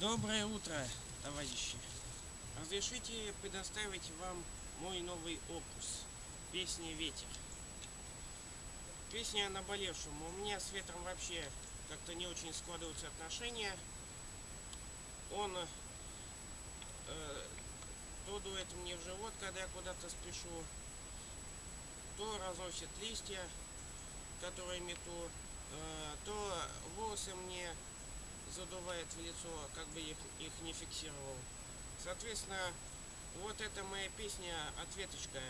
Доброе утро, товарищи. Разрешите предоставить вам мой новый опус. Песня «Ветер». Песня о наболевшем. У меня с ветром вообще как-то не очень складываются отношения. Он э, то дует мне в живот, когда я куда-то спешу, то разносит листья, которые мету, э, то волосы мне задувает в лицо, как бы их, их не фиксировал. Соответственно, вот эта моя песня ответочка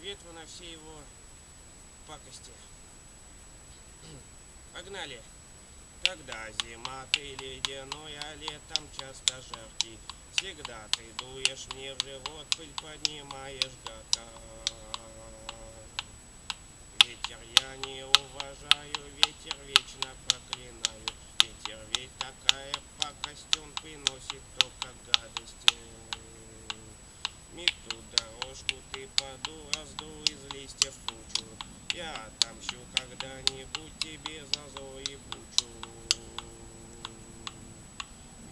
ветру на все его пакости. Погнали! Когда зима ты ледяной, а летом часто жаркий, Всегда ты дуешь мне в живот, пыль поднимаешь гака. Ветер я не уважаю, ветер вечно проклинаю, Ветер ведь такая пакость, он приносит только гадости. Мету дорожку ты поду, раздул из листьев кучу, Я отомщу когда-нибудь тебе за и бучу.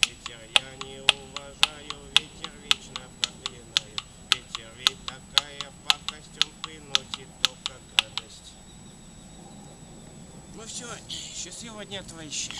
Ветер я не уважаю, ветер вечно проклинаю, Ветер ведь такая пакость, он приносит только гадость. Ну все, счастливого дня, товарищи.